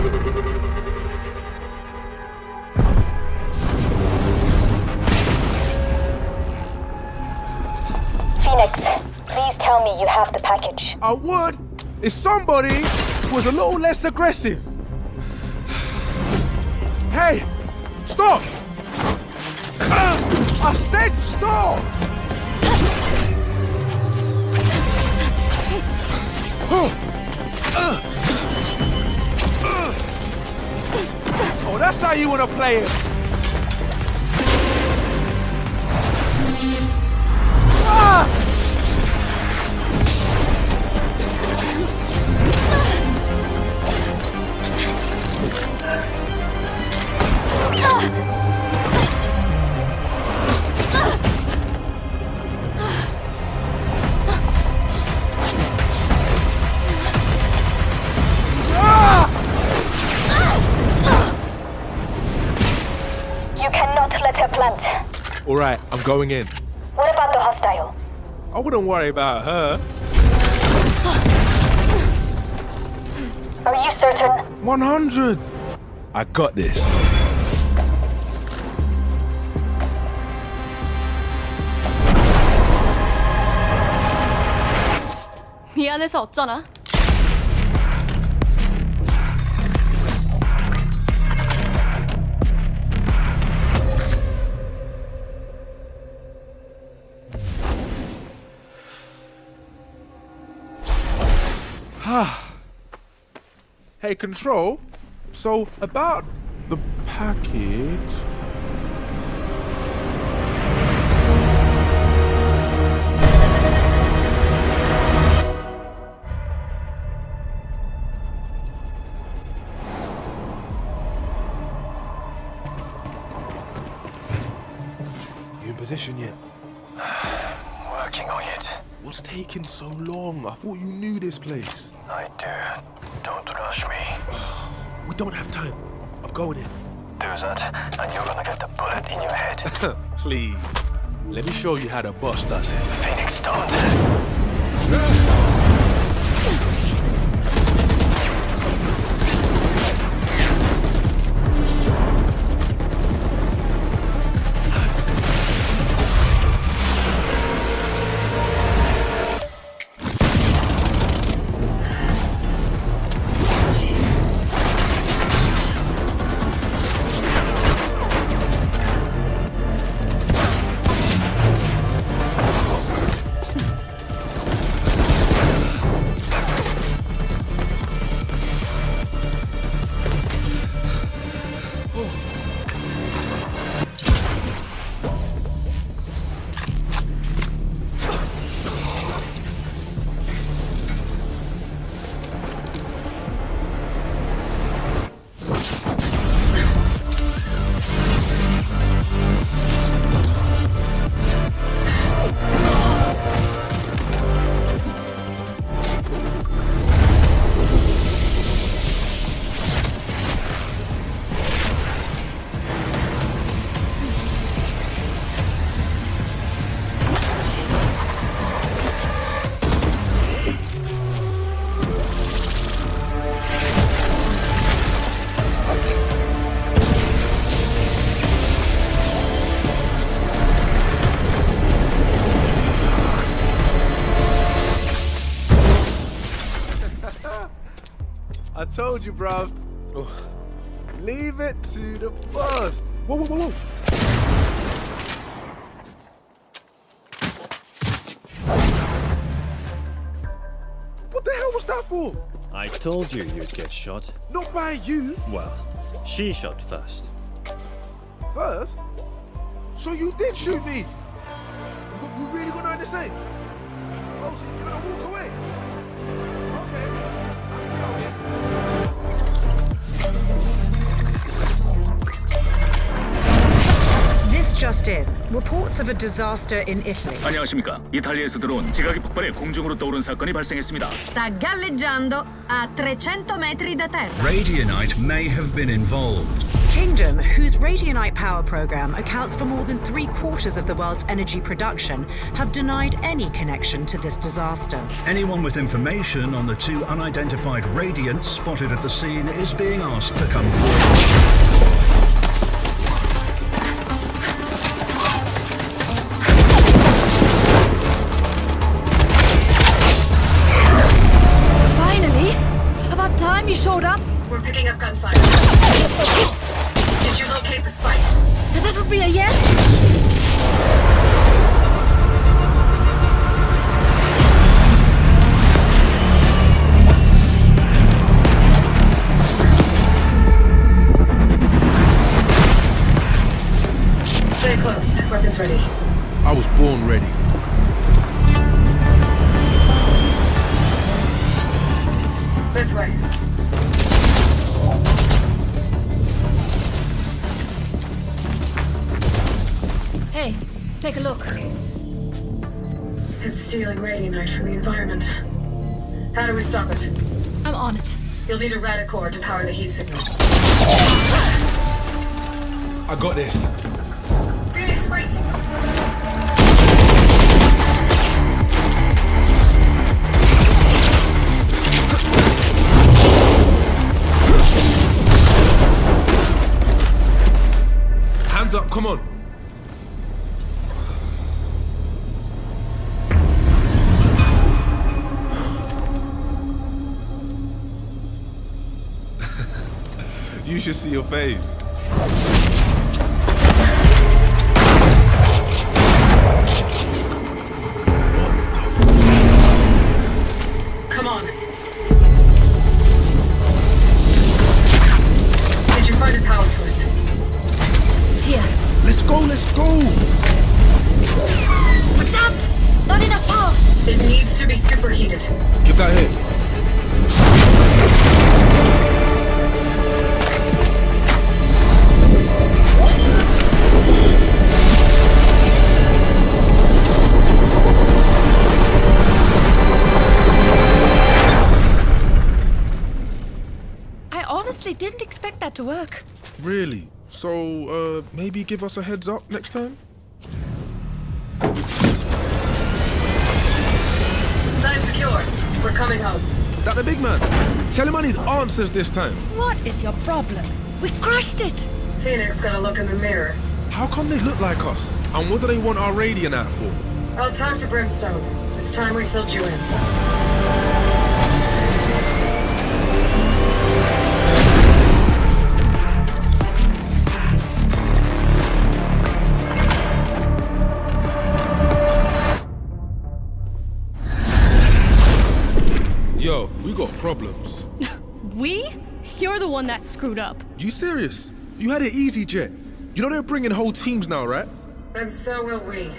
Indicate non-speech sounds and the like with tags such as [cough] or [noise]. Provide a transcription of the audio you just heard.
Phoenix, please tell me you have the package. I would if somebody was a little less aggressive. Hey, stop! Uh, I said stop! Oh, that's how you want to play it. Ah! You plant. All right, I'm going in. What about the hostile? I wouldn't worry about her. Are you certain? 100. I got this. 미안해서 어쩌나? Hey, Control. So, about the package. You in position yet? [sighs] Working on it. What's taking so long? I thought you knew this place. I do. Don't rush me. [sighs] We don't have time. I'm going in. Do that, and you're gonna get the bullet in your head. [laughs] Please. Let me show you how the boss does it. Phoenix, don't. Told you, bruv. Leave it to the boss. Whoa, whoa, whoa, whoa. What the hell was that for? I told you you'd get shot. Not by you Well, she shot first. first. So you did shoot me. You, you really gonna do the same? Oh, so you're gonna walk away? just in. Reports of a disaster in Italy. 안녕하십니까. 이탈리아에서 들어온 지각이 폭발해 공중으로 떠오른 사건이 발생했습니다. Sta galleggiando a 300 metri da terra. Radianite may have been involved. Kingdom, whose radianite power program accounts for more than three quarters of the world's energy production, have denied any connection to this disaster. Anyone with information on the two unidentified radiants spotted at the scene is being asked to come forward. About time you showed up. We're picking up gunfire. Did you locate the spike? That would be a yes. Stay close. Weapons ready. I was born ready. This way. Hey, take a look. It's stealing radianite from the environment. How do we stop it? I'm on it. You'll need a radicore to power the heat signal. I got this. Phoenix, wait! Hands up, come on. You should see your face. Work. Really? So, uh, maybe give us a heads up next time? Sign secure. We're coming home. That the big man. Tell him I need answers this time. What is your problem? We crushed it! Phoenix got a look in the mirror. How come they look like us? And what do they want our radiant out for? I'll talk to Brimstone. It's time we filled you in. Problems. [laughs] We? You're the one that screwed up. You serious? You had it easy, Jett. You know they're bringing whole teams now, right? And so will we.